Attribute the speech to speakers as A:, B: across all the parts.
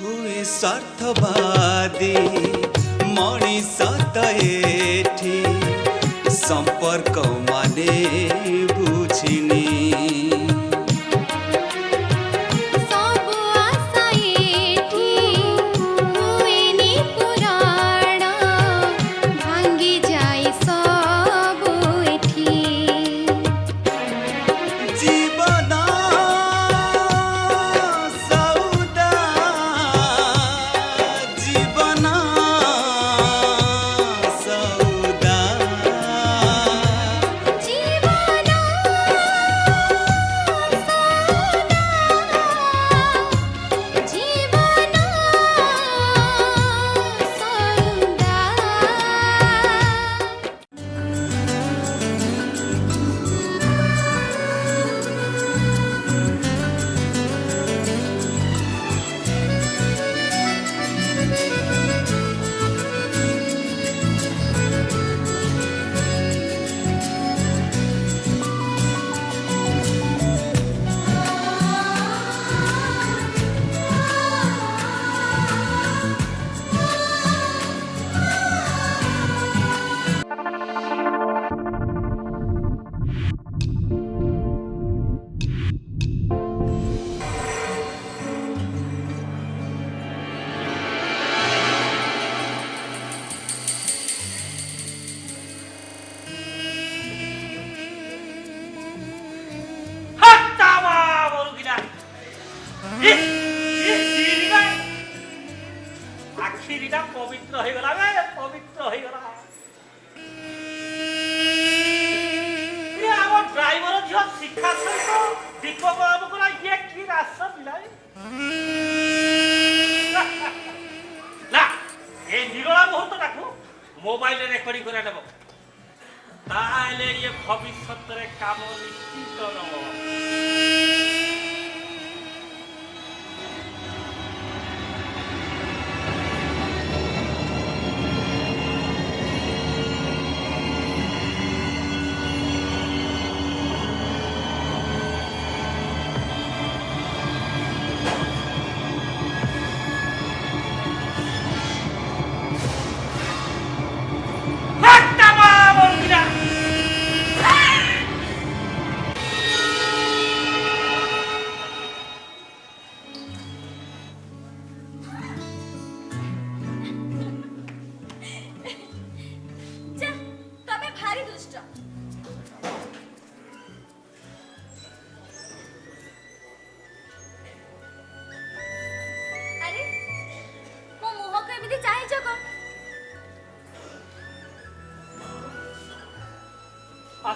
A: स्वार्थवादी मणिष त एठी सम्पर्कमा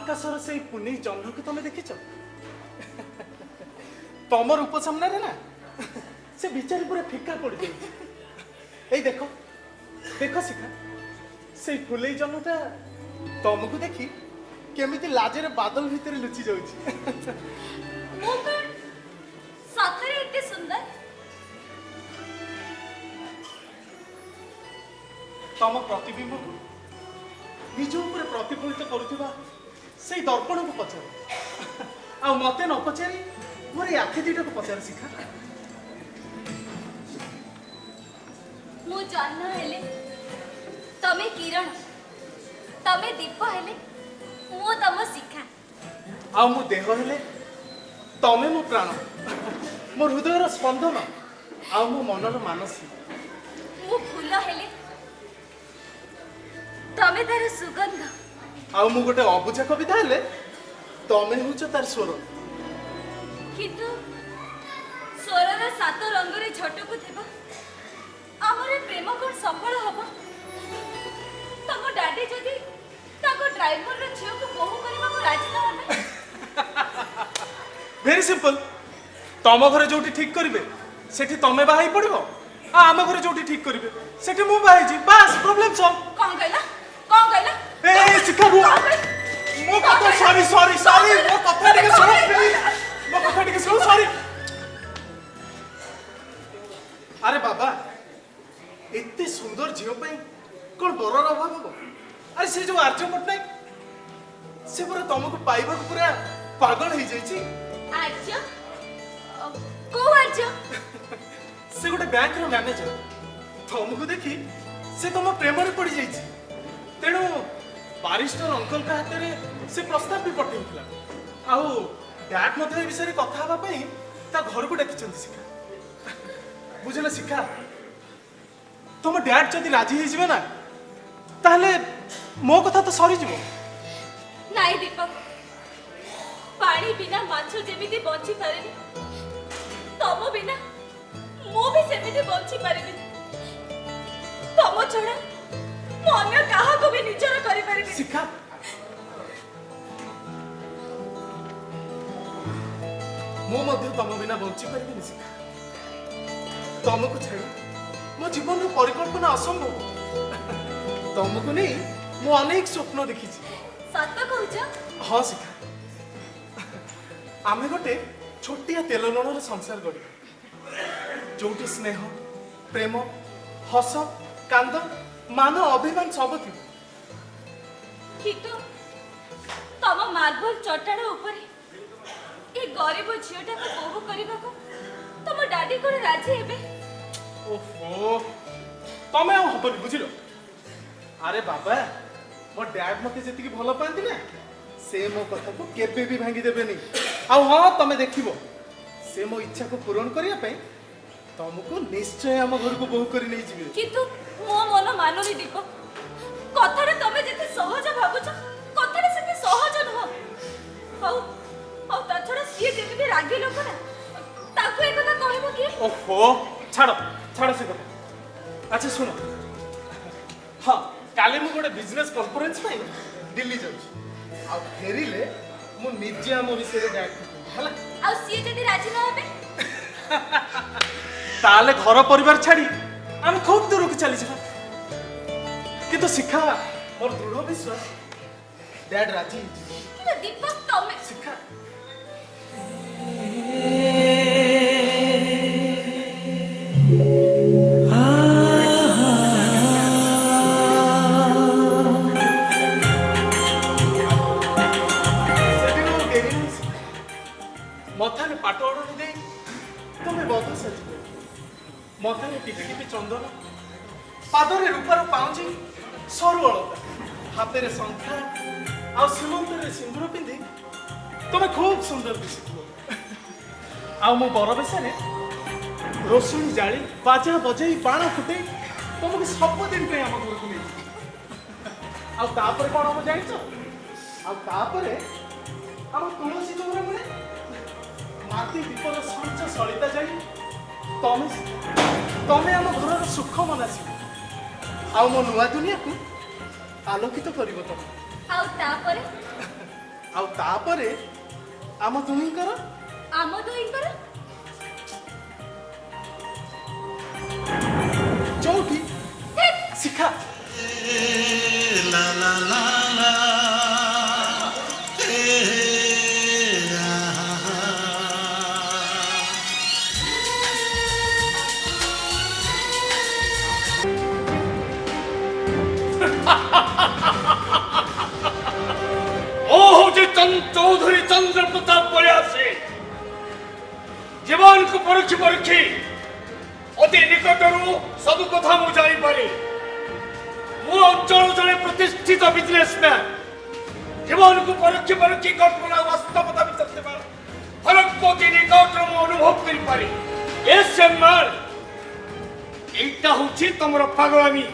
B: ଆକାଶର ସେଇ ପୁନେଇ ଜହ୍ନକୁ ତମେ ଦେଖିଛ ତମ ରୂପ ସାମ୍ନାରେ ନା ସେ ବିଚାରୀ ପୁରା ଫିକା ପଡ଼ିଯାଇଛି ଏଇ ଦେଖ ଦେଖ ଶିଖା ସେଇ ଫୁଲେଇ ଜହ୍ନଟା ତମକୁ ଦେଖି କେମିତି ଲାଜରେ ବାଦଲ ଭିତରେ ଲୁଚି ଯାଉଛି
A: ସତରେ ଏତେ ସୁନ୍ଦର
B: ତମ ପ୍ରତିବିମ୍ବକୁ ନିଜ ଉପରେ ପ୍ରତିଫଳିତ କରୁଥିବା ସେଇ ଦର୍ପଣକୁ ପଚାର ଆଉ ମତେ ନ ପଚାରି ମୋର ଏଇ ଆଖି ଦୁଇଟାକୁ ପଚାର ଶିଖା
A: ମୁଁ ଜହ୍ନ ତମ ଶିଖା
B: ଆଉ ମୋ ଦେହ ହେଲେ ତମେ ମୋ ପ୍ରାଣ ମୋ ହୃଦୟର ସ୍ପନ୍ଦନ ଆଉ ମୋ ମନର ମାନସୀ
A: ସୁଗନ୍ଧ
B: ଆଉ ମୁଁ ଗୋଟେ ଅବୁଝା କବିତା ହେଲେ ତମେ ହେଉଛ ତାର ସ୍ୱର
A: କିନ୍ତୁ ସ୍ୱରର ସାତ ରଙ୍ଗରେ ଝଟକୁ ଥିବା ଆମର ପ୍ରେମ କ'ଣ ସଫଳ ହବ ତମ ଡାଡି ଯଦି ତାଙ୍କ ଡ୍ରାଇଭରର ଝିଅକୁ ବୋହୁ କରିବାକୁ ରାଜି ନ ହେବେ
B: ଭେରି ସିମ୍ପଲ ତମ ଘରେ ଯୋଉଠି ଠିକ୍ କରିବେ ସେଠି ତମେ ବାହା ହେଇ ପଡ଼ିବ ଆଉ ଆମ ଘରେ ଯୋଉଠି ଠିକ୍ କରିବେ ସେଠି ମୁଁ ବାହା ହେଇଛି ବାସ୍ ପ୍ରୋବ୍ଲେମ୍ ସଲ୍ଭ
A: କ'ଣ କହିଲା କ'ଣ କହିଲା এই বাবু
B: ମୋ କଥା ସରି ସରି ସରି ମୋ କଥା ଟିକେ ଶୁଣ ମୋ କଥା ଟିକେ ଶୁଣ ସରି ଆରେ ବାବା ଏତେ ସୁନ୍ଦର ଝିଅ ପାଇଁ କ'ଣ ବରର ଅଭାବ ହବ ଆରେ ସେ ଯୋଉ ଆର୍ଯ୍ୟ ପଟ୍ଟନାୟକ ସେ ପୁରା ତମକୁ ପାଇବାକୁ ପୁରା ପାଗଳ ହେଇଯାଇଛି ସେ ଗୋଟେ ବ୍ୟାଙ୍କର ମ୍ୟାନେଜର ତମକୁ ଦେଖି ସେ ତମ ପ୍ରେମରେ ପଡିଯାଇଛି ତେଣୁ ବାରିଷ୍ଟର ଅଙ୍କଲଙ୍କ ହାତରେ ସେ ପ୍ରସ୍ତାବ ବି ପଠାଇଥିଲା ଆଉ ଡ୍ୟାଡ୍ ମଧ୍ୟ ଏ ବିଷୟରେ କଥା ହେବା ପାଇଁ ତା ଘରକୁ ଡାକିଛନ୍ତି ଶିଖା ବୁଝିଲ ଶିଖା ତମ ଡ୍ୟାଡ୍ ଯଦି ରାଜି ହେଇଯିବେ ନା ତାହେଲେ ମୋ କଥା ତ ସରିଯିବ
A: ନାଇଁ ଦୀପକ ପାଣି ବିନା ମାଛ ଯେମିତି ବଞ୍ଚି ପାରେନି ତମ ବିନା ମୁଁ ବି ସେମିତି ବଞ୍ଚି ପାରିବିନି ତମ ଛଡ଼ା ମୁଁ ଅନ୍ୟ କାହାକୁ ବି ନିଜର କରିପାରିବି
B: ଶିଖା ମୁଁ ମଧ୍ୟ ତମ ବିନା ବଞ୍ଚିପାରିବିନି ଶିଖା ତମକୁ ଛାଡ଼ି ମୋ ଜୀବନର ପରିକଳ୍ପନା ଅସମ୍ଭବ ତମକୁ ନେଇ ମୁଁ ଅନେକ ସ୍ୱପ୍ନ ଦେଖିଛି
A: ସତ କହୁଛ
B: ହଁ ଶିଖା ଆମେ ଗୋଟେ ଛୋଟିଆ ତେଲ ଲୁଣର ସଂସାର ଗଢ଼ିବା ଯେଉଁଠି ସ୍ନେହ ପ୍ରେମ ହସ କାନ୍ଦ ମାନ ଅଭିମାନ ସବୁ ଥିବ
A: କିନ୍ତୁ ତମ ମାର୍ବଲ ଚଟାଣ ଉପରେ ଏ ଗରିବ ଝିଅଟାକୁ ବୋହୁ କରିବାକୁ ତମ ଡାଡି କଣ ରାଜି ହେବେ
B: ଓହୋ ତମେ ଆଉ ହବନି ବୁଝିଲ ଆରେ ବାବା ମୋ ଡ୍ୟାଡ୍ ମତେ ଯେତିକି ଭଲ ପାଆନ୍ତି ନା ସେ ମୋ କଥାକୁ କେବେ ବି ଭାଙ୍ଗିଦେବେନି ଆଉ ହଁ ତମେ ଦେଖିବ ସେ ମୋ ଇଚ୍ଛାକୁ ପୂରଣ କରିବା ପାଇଁ ତମକୁ ନିଶ୍ଚୟ ଆମ ଘରକୁ ବୋହୁ କରି ନେଇଯିବେ
A: କିନ୍ତୁ ମୋ ମନ ମାନୁନି ଦୀପ କଥାଟା ତମେ ଯେତେ ସହଜ ଭାବୁଛ କଥାଟା ସେତେ ସହଜ ନୁହଁ ଆଉ ଆଉ ତା ଛଡ଼ା ସିଏ ଯେମିତି ରାଗି ଲୋକ ନା ତାକୁ ଏ କଥା କହିବ କିଏ
B: ଓହୋ ଛାଡ଼ ଛାଡ଼ ସେ କଥା ଆଚ୍ଛା ଶୁଣ ହଁ କାଲି ମୁଁ ଗୋଟେ ବିଜନେସ୍ କନଫରେନ୍ସ ପାଇଁ ଦିଲ୍ଲୀ ଯାଉଛି ଆଉ ଫେରିଲେ ମୁଁ ନିଜେ ଆମ ବିଷୟରେ ଗାଇଡ଼ ହେଲା
A: ଆଉ ସିଏ ଯଦି ରାଜି ନ ହେବେ
B: ତାହେଲେ ଘର ପରିବାର ଛାଡ଼ି আমি খুব দূরকু চালিযা কিন্তু শিখা মোর দৃঢ় বিশ্বাস ড্যাড রাজি দীপক
A: তমে শিখা মথানে
B: পাট অর্ডর দিয়ে তুমি বদল সাজিয়ে ମଥାରେ ଟିପି ଟିପି ଚନ୍ଦନ ପାଦରେ ରୂପାର ପାଉଁଜି ସରୁ ଅଳତା ହାତରେ ଶଙ୍ଖା ଆଉ ସୀମନ୍ତରେ ସିନ୍ଦୁର ପିନ୍ଧି ତମେ ଖୁବ୍ ସୁନ୍ଦର ଦିଶୁଥିବ ଆଉ ମୁଁ ବରବେଶରେ ରୋଷଣୀ ଜାଳି ବାଜା ବଜେଇ ବାଣ ଫୁଟେଇ ତମକୁ ସବୁଦିନ ପାଇଁ ଆମ ଘରକୁ ନେଇଛି ଆଉ ତାପରେ କ'ଣ ହବ ଜାଣିଛ ଆଉ ତାପରେ ଆମ ତୁଳସୀ ଚଉରା ମିଳେ ମାଟି ଦୀପର ସଞ୍ଚ ସଳିତା ଜାଣି ତମେ ତମେ ଆମ ଘରର ସୁଖ ମନାସିବ ଆଉ ମୋ ନୂଆ ଦୁନିଆକୁ ଆଲୋକିତ କରିବ ତମେ
A: ଆଉ ତାପରେ
B: ଆଉ ଆମ ଦୁହିଁଙ୍କର ଯୋଉଠି ଶିଖା
C: চৌধুরী চন্দ্র প্রতাপ বলে আছে জীবনকে পরীক্ষি পরীক্ষি অতি নিকটরু সবু কথা মু জানিপারে মু অঞ্চল জনে প্রতিষ্ঠিত বিজনেসম্যান জীবনকে পরীক্ষি পরীক্ষি কল্পনা বাস্তবতা বিচারতে পারে ফরককে অতি নিকটরু মু অনুভব করিপারে এ সেমার এইটা হচ্ছে তোমার পাগলামি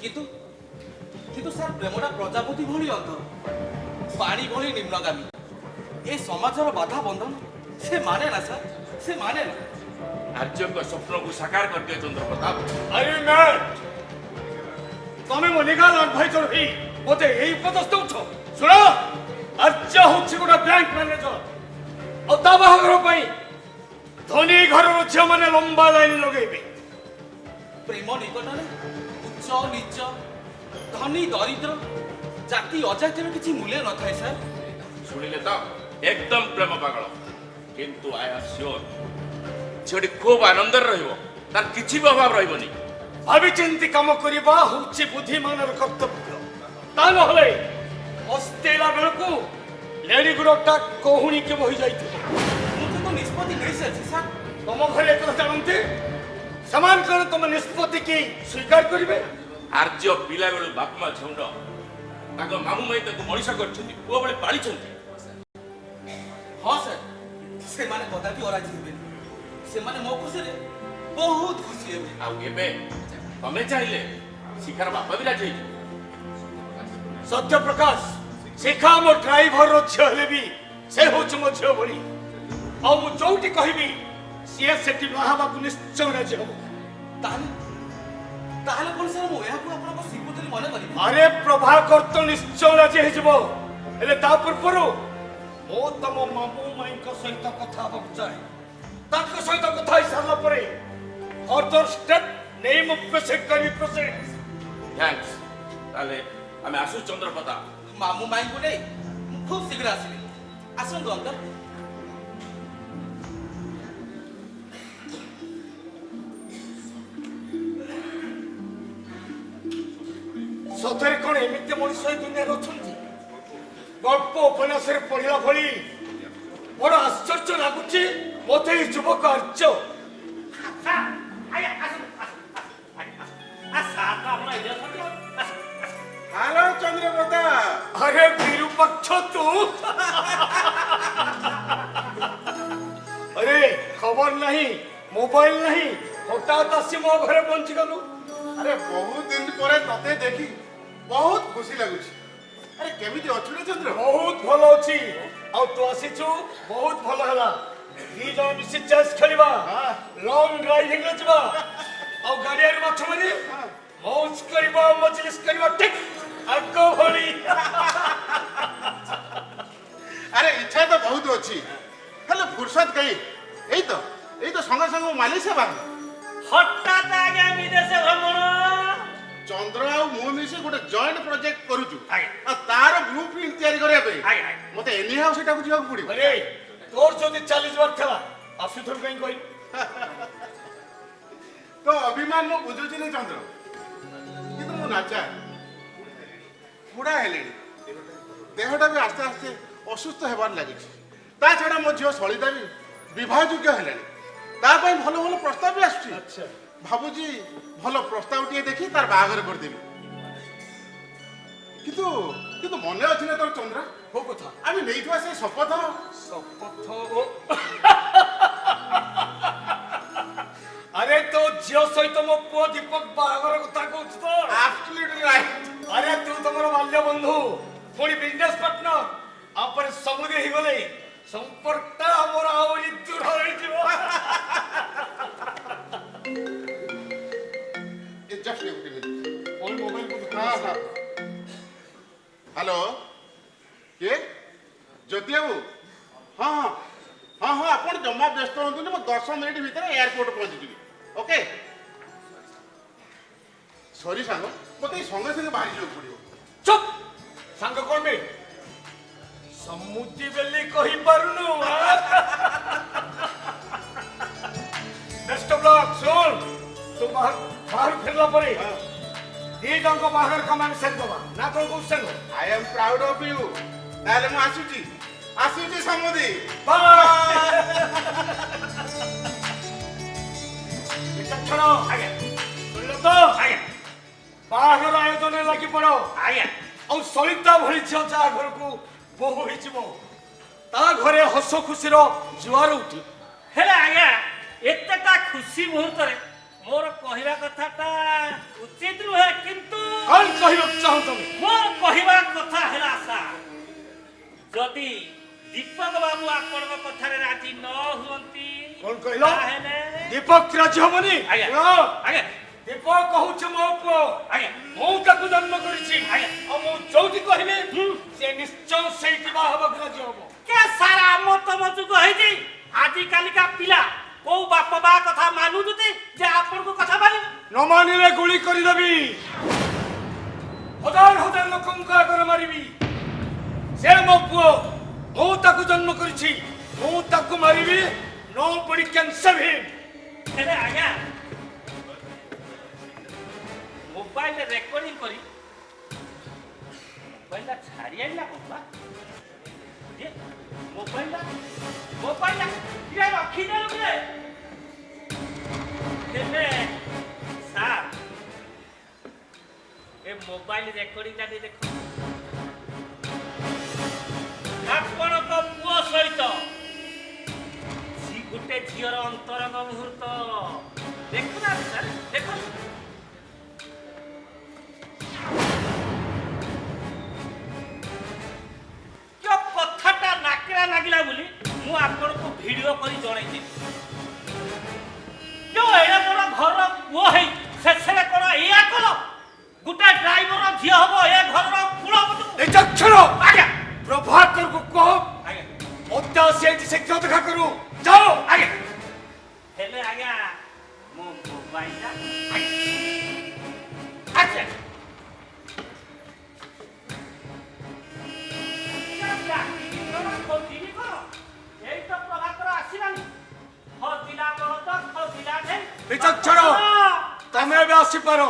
D: কিন্তু কিন্তু স্যার প্রেমটা প্রজাপতি ভলি অন্তর पानी भले निम्नगामी ए समाजर बाधा बंधन से माने ना सर से माने ना
E: राज्य का स्वप्न को साकार
C: कर दे चंद्र प्रताप आई मैन तमे मो निकाल और भाई चोर ही मते यही पदस्थ उठो सुनो राज्य होछि गोटा बैंक मैनेजर औ दबा घर धनी
D: घर रो छ माने लंबा लाइन लगेबे प्रेम निकट रे उच्च नीच धनी दरिद्र ଜାତି ଅଜାତିର କିଛି ମୂଲ୍ୟ ନଥାଏ ସାର୍
E: ଶୁଣିଲେ ତ একদম প্রেম পাগল কিন্তু আই আম সিওর ঝিଅଟି খুব আনন্দରେ ରହିବ তার କିଛି ବି ଅଭାବ ରହିବନି
C: ভাবিচিন্তি কাম କରିବା ହେଉଛି ବୁଦ୍ଧିମାନର କର୍ତ୍ତବ୍ୟ ତା ନହେଲେ ଅସ୍ତେଇଲା ବେଳକୁ ଲେଡି ଗୁଡ଼ଟା କହୁଣିକି ବହି ଯାଇଥିବ
D: ମୁଁ କିନ୍ତୁ ନିଷ୍ପତ୍ତି ନେଇସାରିଛି ସାର୍
C: ତମ ଘରେ ଏକଥା ଜାଣନ୍ତି ସେମାନେ କଣ ତମ ନିଷ୍ପତ୍ତିକି ସ୍ୱୀକାର କରିବେ
E: ଆର୍ଯ୍ୟ ପିଲାବେଳୁ ବାପା ମା ଝୁଣ୍ଡ ତାଙ୍କ ମାମୁଁ ମାଇଁ ତାକୁ ମଣିଷ କରିଛନ୍ତି ପୁଅବେଳେ ପାଳିଛନ୍ତି
D: ହଁ ସାର୍ ସେମାନେ କଦାପି ଅରାଜି ହେବେନି ସେମାନେ ମୋ ଖୁସିରେ ବହୁତ ଖୁସି ହେବେ
E: ଆଉ ଏବେ ତମେ ଚାହିଁଲେ ଶିଖାର ବାପା ବି ରାଜି ହେଇଯିବେ
C: ସତ୍ୟ ପ୍ରକାଶ ଶିଖା ମୋ ଡ୍ରାଇଭରର ଝିଅ ହେଲେ ବି ସେ ହେଉଛି ମୋ ଝିଅ ଭଳି ଆଉ ମୁଁ ଯୋଉଠି କହିବି ସିଏ ସେଠି ବାହାହେବାକୁ ନିଶ୍ଚୟ ରାଜି ହବ
D: ତାହେଲେ ତାହେଲେ କ'ଣ ସାର୍ ମୁଁ ଏହାକୁ ଆପଣଙ୍କ ସ୍ୱୀକୃତି
C: আরে প্রভাকর তো নিশ্চয় রাজি হয়েযিব ହେଲେ ତା ପୂର୍ବରୁ ମୁଁ ତମ ମାମୁ ମାଇଙ୍କ ସହିତ କଥା ହେବାକୁ ଚାହେଁ ତାଙ୍କ ସହିତ କଥା ହେଇସାରିଲା ପରେ ଫର୍ଦର ଷ୍ଟେପ୍ ନେଇ ମୁଁ ପ୍ରୋସେସ୍ କରିବି ପ୍ରୋସେସ୍
E: ଥ୍ୟାଙ୍କସ୍ ତାହେଲେ ଆମେ ଆସୁ ଚନ୍ଦ୍ରପ୍ରତା
D: ମାମୁ ମାଇଙ୍କୁ ନେଇ ମୁଁ ଖୁବ୍ ଶୀଘ୍ର ଆସିବି ଆସନ୍ତୁ ଅଙ୍କଲ୍
C: ସତରେ କ'ଣ ଏମିତି ମଣିଷ ଏ ଦୁନିଆରେ ଅଛନ୍ତି ଗଳ୍ପ ଉପନ୍ୟାସରେ ପଢ଼ିଲା ଭଳି ବଡ଼ ଆଶ୍ଚର୍ଯ୍ୟ ଲାଗୁଛି ମୋତେ ଏଇ ଯୁବକ ଆର୍ଯ୍ୟ
F: হ্যালো চন্দ্রপ্রদা
C: আরে বিরূপাক্ষ তু আরে খবর নাই মোবাইল নাই হঠাৎ আসি মো ঘরে পৌঁছি গলু
F: আরে বহু দিন পরে তোতে দেখি ବହୁତ ଖୁସି ଲାଗୁଛି ଆରେ କେମିତି ଅଛୁ ରେ ଚନ୍ଦ୍ର
C: ବହୁତ ଭଲ ଅଛି ଆଉ ତୁ ଆସିଛୁ ବହୁତ ଭଲ ହେଲା ଦି ଜଣ ମିଶି ଚେସ୍ ଖେଳିବା ଲଙ୍ଗ ଡ୍ରାଇଭିଂ ରେ ଯିବା ଆଉ ଗାଡ଼ିଆରେ ମାଛ ମାରି ମୌଜ କରିବା ମଜଲିସ କରିବା ଠିକ ଆଗ ଭଳି
F: ଆରେ ଇଚ୍ଛା ତ ବହୁତ ଅଛି ହେଲେ ଫୁର୍ସତ କାହିଁ এই তো এই তো সঙ্গে সঙ্গে মালয়েশিয়া বাংলা
G: হঠাৎ আগে আমি দেশে ভ্রমণ
F: চন্দ্র আর মু মিশি গোটে জয়েন্ট প্রজেক্ট করুছু আর তার ব্লু প্রিন্ট তৈরি করিয়া পাই মতে এনি হাউ সেটাকু যাওয়াকু পড়িব
C: আরে তোর যদি 40 বার খেলা আসুথর কাই কই
F: তো অভিমান মু বুঝুছি নি চন্দ্র কিন্তু মু নাচা বুড়া হেলেনি দেহটা বি আস্তে আস্তে অসুস্থ হেবার লাগিছে তা ছাড়া মো ঝিও সলিতা বি যোগ্য হেলেনি তা পাই ভালো ভালো প্রস্তাব বি আসছে আচ্ছা
C: ভাবুজি
F: ভালো প্রস্তাব টিকে দেখি তার বাহাগর করে করিদেবি কিন্তু কিন্তু মনে আছে না তোর
C: চন্দ্রা কো
F: কথা আমি নেই তো
C: আছে শপথ শপথ আরে তো ঝিও সহিত মো পুয় দীপক বাহাগর কথা কହୁଛୁ
F: তো আবসলিউটলি
C: রাইট আরে তু তোমার বাল্য বন্ধু পুরি বিজনেস পার্টনার আপরে সমুদে গলে সম্পর্কটা আমার আহরি দূর
F: হয়ে যাব definitely
C: will be
F: with ওই মোবাইল করতে হ্যাঁ হ্যাঁ হ্যালো কে জ্যোতি বাবু হ্যাঁ হ্যাঁ হ্যাঁ হ্যাঁ আপন জমা ব্যস্ত হতুনি মু 10 মিনিট ভিতরে এয়ারপোর্ট পৌঁছি যাবি ওকে সরি সাঙ্গ মতে সঙ্গে
C: সঙ্গে বাহির যাওয়া পড়িব চুপ সাঙ্গ কোন বে সমুদ্রি বেলি কহি পারুনু বেস্ট অফ লাক সোল তোমার ବାହାରୁ ଫେରିଲା ପରେ ଦି ଜଣଙ୍କ ବାହାଘର କମାଣ୍ଡ ସେଟ୍ ଦେବା ନା କ'ଣ କହୁଛ
F: I am proud of you ତାହେଲେ ମୁଁ ଆସୁଛି ଆସୁଛି ସମୁଦି
C: ଛଡ଼ ଆଜ୍ଞା ଶୁଣିଲ ତ ଆଜ୍ଞା ବାହାଘର ଆୟୋଜନରେ ଲାଗି ପଡ଼
G: ଆଜ୍ଞା
C: ଆଉ ସଳିତା ଭଳି ଝିଅ ଯାହା ଘରକୁ ବୋହୁ ହେଇଯିବ ତା ଘରେ ହସ ଖୁସିର ଜୁଆର ଉଠି
G: ହେଲେ ଆଜ୍ଞା ଏତେଟା ଖୁସି ମୁହୂର୍ତ୍ତରେ মোর
C: কহিবা কথাটা উচিত নহে
G: কিন্তু কোন কহিব চাহুছ মোর কহিবা কথা হেলা স্যার যদি দীপক বাবু আপনার
C: কথার রাজি
G: ন
C: হুঁতি কোন কহিল
G: দীপক
C: রাজি
G: হবনি
C: আজ্ঞা আজ্ঞা দীপক কহুছে
G: মো
C: পুয় আজ্ঞা মু তাকে
G: জন্ম
C: করেছি আজ্ঞা ও মু যৌতি কহিবে সে নিশ্চয় সেইটি বাহবাক রাজি
G: হব কে সারা আমার তম যুগ হয়েছি আজিকালিকা পিলা କୋଉ ବାପ ମା କଥା ମାନୁଛନ୍ତି ଯେ ଆପଣଙ୍କ କଥା ମାନିବେ
C: ନ ମାନିଲେ ଗୁଳି କରିଦେବି ହଜାର ହଜାର ଲୋକଙ୍କୁ ଆଗରେ ମାରିବି ସେ ମୋ ପୁଅ ମୁଁ ତାକୁ ଜନ୍ମ କରିଛି ମୁଁ ତାକୁ ମାରିବି ନୋବଡି କ୍ୟାନ୍ ସେଭ୍ ହିମ୍
G: ହେଲେ ଆଜ୍ଞା ମୋବାଇଲରେ ରେକର୍ଡିଂ କରି ମୋବାଇଲଟା ଛାଡ଼ି ଆଣିଲା କ'ଣ মোবাইলটা মোবাইলটা ইয়া রাখি দে লোকে দেবে স্যার এ মোবাইল রেকর্ডিংটা দিয়ে দেখো ଆପଣଙ୍କ ପୁଅ ସହିତ ଗୋଟେ ଝିଅର ଅନ୍ତରଙ୍ଗ ମୁହୂର୍ତ୍ତ ଦେଖୁନାହାନ୍ତି ସାର୍ ଦେଖନ୍ତୁ ମୁଁ ଆପଣଙ୍କୁ ଭିଡ଼ିଓ କରି ଜଣେଇଛି ଯୋଉ ଏଣେ ମୋର ଘରର ପୁଅ ହେଇ ଶେଷରେ କ'ଣ ଏଇଆ କଲ ଗୋଟେ ଡ୍ରାଇଭର ଝିଅ ହବ ଏ ଘରର କୁଳପତି
C: ନିଜକ୍ଷର
G: ଆଜ୍ଞା
C: ପ୍ରଭାକରକୁ କହ ମୋତେ ଆସି ଏଠି ଶୀଘ୍ର ଦେଖା କରୁ ଯାଅ
G: ଆଜ୍ଞା ହେଲେ ଆଜ୍ଞା ମୋ ମୋବାଇଲଟା ଆଚ୍ଛା
C: ବିଚକ୍ଷଣ ତମେ ଏବେ ଆସିପାର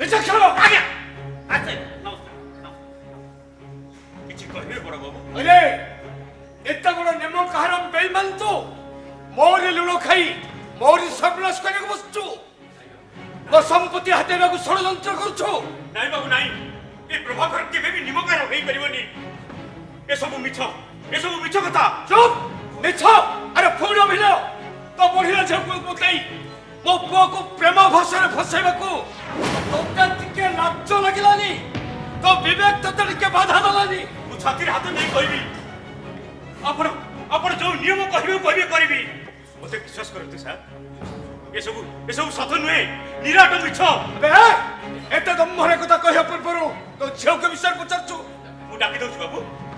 G: ବିଚକ୍ଷଣ
C: କିଛି କହିବେ ବଡ ବାବୁ ଆରେ ଏତେ ବଡ ନେମ କାହାର ବେଇମାନ ତୁ ମୋରି ଲୁଣ ଖାଇ ମୋରି ସର୍ବନାଶ କରିବାକୁ ବସୁଛୁ ମୋ ସମ୍ପତ୍ତି ହାତେଇବାକୁ ଷଡ଼ଯନ୍ତ୍ର କରୁଛୁ
H: ନାଇଁ ବାବୁ ନାଇଁ ଏ ପ୍ରଭାକର କେବେ ବି ନିମକାର ହେଇପାରିବନି ଏସବୁ ମିଛ 내 손을
C: 미쳤겠다 좀! 내쳐 아니 포렴 힐러! 또뭘 힐러 잡고 못해! 못
H: 보았고 배마 벗어를 벗어해봤고 똑같은 게 납전하기라니! 너
C: 미백 떴다는 게
H: 받아달라니! 무차끼리 뭐 하던 내 거이비! 앞으로 앞으로 좀위어한거 힘을 거이비 거이비! 어떻게 기사스 거를
C: 뜻이야? 예수부 예수부
H: 사탄 왜 니라도 미쳐!
C: 네! 애따 돈무말고 거다 꺼 협불 보로 너 지역금 비싼 거 짝죠!
H: 뭐 낚이도 주가 뭐?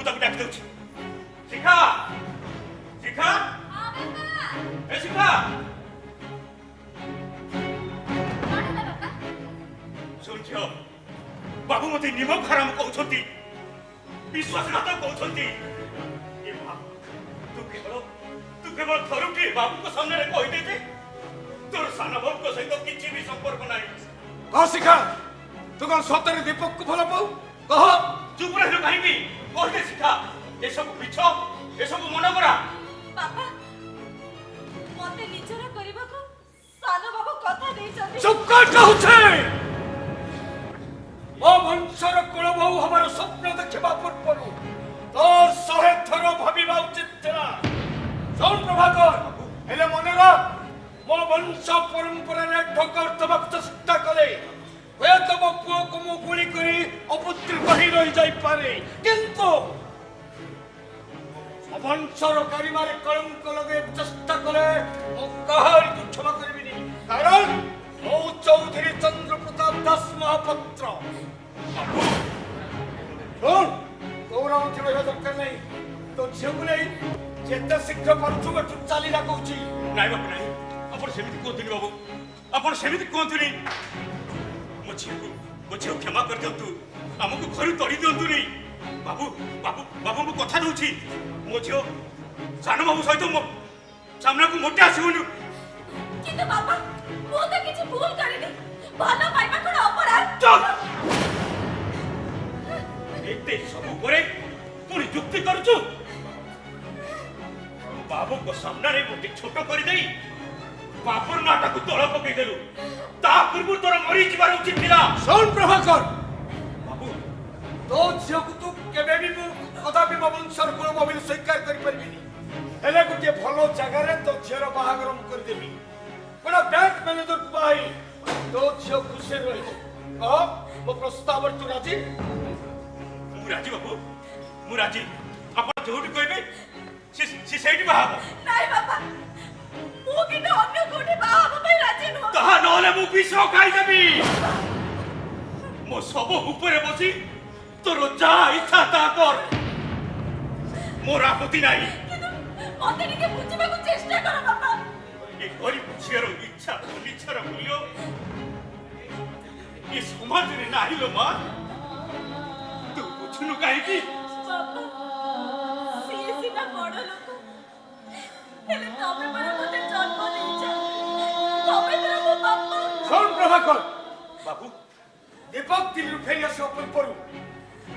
H: 무작위 그렇지. 시카! 시카!
A: 아, 맨날!
H: 에, 시카! 솔지어, 마부모티 니만 팔아먹고 오천디! 미수아스 갖다 오천디! 이 마, 뚝해버려? 뚝해버려 더럽게 마부모 선내를 거의 되지? তোর সানা ভক্ত সহিত কিছু বি সম্পর্ক নাই
C: কহ শিখা তু কোন সতরে দীপককে ভাল পাও কহ
H: চুপ রহিল কাহিকি କହିଲେ ସିଧା ଏସବୁ ମିଛ ଏସବୁ ମନଗରା
A: ବାପା ମତେ ନିଜର କରିବାକୁ ସାନ ବାବୁ କଥା ଦେଇଛନ୍ତି
C: ଚୁପ୍ କର କହୁଛେ ମୋ ବଂଶର କୁଳବହୁ ହବାର ସ୍ୱପ୍ନ ଦେଖିବା ପୂର୍ବରୁ ତୋ ଶହେ ଥର ଭାବିବା ଉଚିତ ଥିଲା ଶୁଣ ପ୍ରଭାକର ହେଲେ ମନେ ରଖ ମୋ ବଂଶ ପରମ୍ପରାରେ ଠକର ଦେବାକୁ ଚେଷ୍ଟା କଲେ ହୁଏତ ମୋ ପୁଅକୁ ମୁଁ ଗୁଳି କରି ଅପୁତ୍ରୀ ରହି ରହିଯାଇପାରେ କିନ୍ତୁ ব্যতীত অবঞ্চর করিবার কলঙ্ক লগে চেষ্টা করে কাহারিকে ক্ষমা করিবিনি কারণ ও চৌধুরী চন্দ্র প্রতাপ দাস মহাপাত্র গৌরব ଥିବା ଦରକାର ନାହିଁ ତୋ ଝିଅକୁ ନେଇ ଯେତେ ଶୀଘ୍ର ପାରୁଛୁ ଏଠୁ ଚାଲି ଡାକଉଛି
H: ନାଇଁ ବାବୁ ନାଇଁ ଆପଣ ସେମିତି କୁହନ୍ତୁନି ବାବୁ ଆପଣ ସେମିତି କୁହନ୍ତୁନି ମୋ ଝିଅକୁ ମୋ ଝିଅ କ୍ଷମା କରିଦିଅନ୍ତୁ ଆମକୁ ଘରୁ ତଡ଼ି ଦିଅନ୍ତୁନି ବାବୁ ବାବୁ ବାବୁ ମୁଁ କଥା ଦେଉଛି ମୋ ଝିଅ ସାନ ବାବୁ ସହିତ ମୋ ସାମ୍ନାକୁ ମୋଟେ ଆସିବୁନି
A: କିନ୍ତୁ ବାବା ମୁଁ ତ କିଛି ଭୁଲ କରିନି ଭଲ ପାଇବା କଣ ଅପରାଧ
H: ଏତେ ସବୁ ପରେ ପୁଣି ଯୁକ୍ତି କରୁଛୁ ବାବୁଙ୍କ ସାମ୍ନାରେ ମୋତେ ଛୋଟ କରିଦେଇ ବାବୁର ନାଁଟାକୁ ତଳ ପକେଇଦେଲୁ ତା ପୂର୍ବରୁ ତୋର ମରିଯିବାର ଉଚିତ ଥିଲା
C: ଶୁଣ ପ୍ରଭାକର
H: ବାବୁ
C: ତୋ ଝିଅକୁ ତୁ কেবে ବି ମୁଁ କଦାପି ମୋ ବଂଶର ପୂର୍ବ ବୋଲି ସ୍ୱୀକାର କରିପାରିବିନି ହେଲେ ଗୋଟିଏ ଭଲ ଜାଗାରେ ତୋ ଝିଅର ବାହାଘର ମୁଁ କରିଦେବି ଗୋଟେ ବ୍ୟାଙ୍କ ମ୍ୟାନେଜରକୁ ବାହାଇ ତୋ ଝିଅ ଖୁସିରେ ରହିବ କହ ମୋ ପ୍ରସ୍ତାବରେ ତୁ ରାଜି
H: ମୁଁ ରାଜି ବାବୁ ମୁଁ ରାଜି ଆପଣ ଯୋଉଠି କହିବେ ସେ ସେଇଠି ବାହା ହବ
A: ନାଇଁ ବାବା ମୁଁ କିନ୍ତୁ ଅନ୍ୟ କୋଉଠି ବାହା ହବା ପାଇଁ ରାଜି ନୁହଁ
H: ତାହା ନହେଲେ ମୁଁ ବିଷ ଖାଇଦେବି ମୋ ଶବ ଉପରେ ବସି
A: তোর যা ইচ্ছা তা কর মোর আপত্তি
H: নাই মন্দিরকে বুঝিবাকু চেষ্টা কর বাবা এ গরিব ঝিଅର ইচ্ছা অনিচ্ছার মূল্য এ সমাজরে
A: নাহি লো মা তু বুঝুনু কাহিকি সিয়ে সিনা বড় লোক হেলে তবে পরে মতে জন্ম
C: দিয়েছ তবে
H: বাবু
C: দীপক দিল্লু ফেরি আসো উপর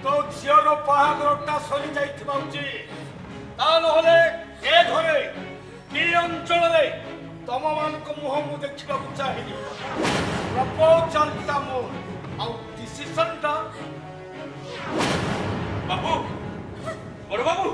C: ତୋ ଝିଅର ବାହାଘରଟା ସରି ଯାଇଥିବା ଉଚିତ ତା ନହେଲେ ଏ ଘରେ କି ଅଞ୍ଚଳରେ ତମମାନଙ୍କ ମୁହଁ ମୁଁ ଦେଖିବାକୁ ଚାହିଁନି ପ୍ରପୋଜାଲଟା ମୋର ଆଉ ଡିସିସନଟା
H: ବାବୁ ବଡ଼ ବାବୁ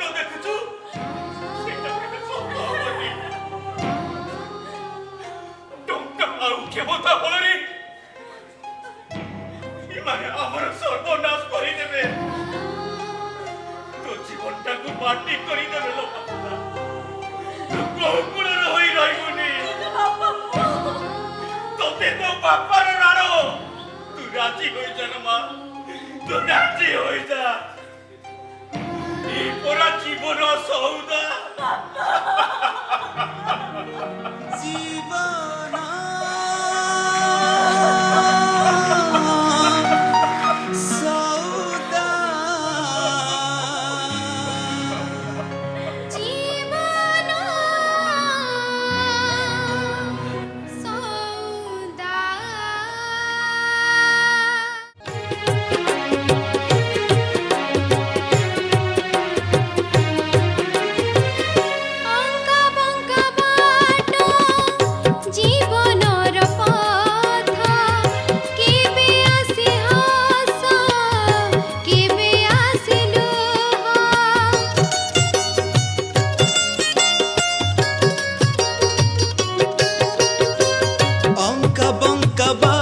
I: ba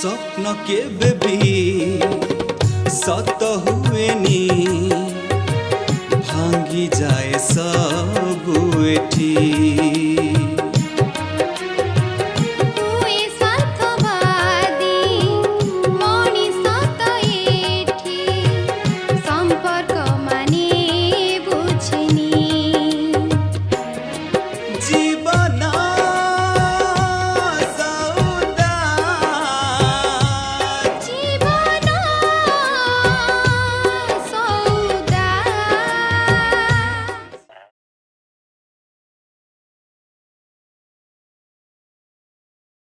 J: স্বপ্ন কেবে বি সত হুয়েনি ভাঙ্গি যায় সব